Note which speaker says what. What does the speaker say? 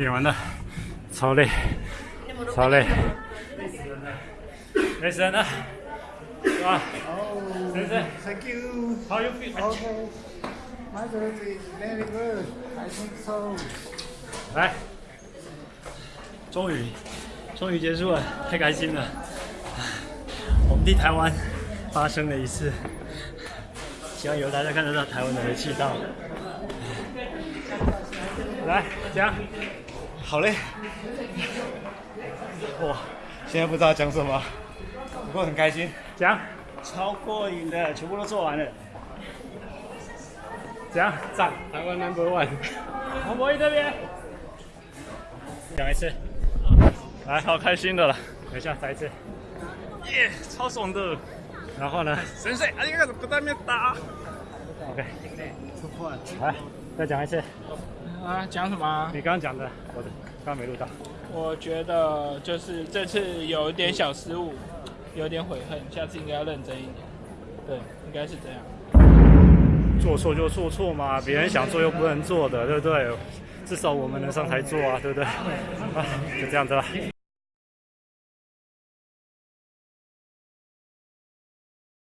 Speaker 1: 练完了，超累，超累，没事了，是吧？没事
Speaker 2: ，Thank you.
Speaker 1: How you feel?
Speaker 2: Okay. My breath is very good. I think so.
Speaker 1: 来，终于，终于结束了，太开心了。我们的台湾发生了一次，希望以后大家看得到台湾的煤气灶。来，讲。
Speaker 2: 好嘞。哇，现在不知道讲什么，不过很开心，
Speaker 1: 讲，
Speaker 2: 超过瘾的，全部都做完了。
Speaker 1: 讲，
Speaker 2: 赞，台湾 number one。
Speaker 1: 黄博弈这边，讲一次，来，好开心的了，等一下再一次，耶，超爽的。然后呢？
Speaker 2: 神水，啊，你看不在面打。
Speaker 1: OK，来，再讲一次。
Speaker 3: 啊，讲什么啊？
Speaker 1: 你刚刚讲的，我的刚刚没录到。
Speaker 3: 我觉得就是这次有一点小失误，有点悔恨，下次应该要认真一点。对，应该是这样。
Speaker 1: 做错就做错嘛，别人想做又不能做的，对不对？至少我们能上台做啊，对不对？啊，就这样子了。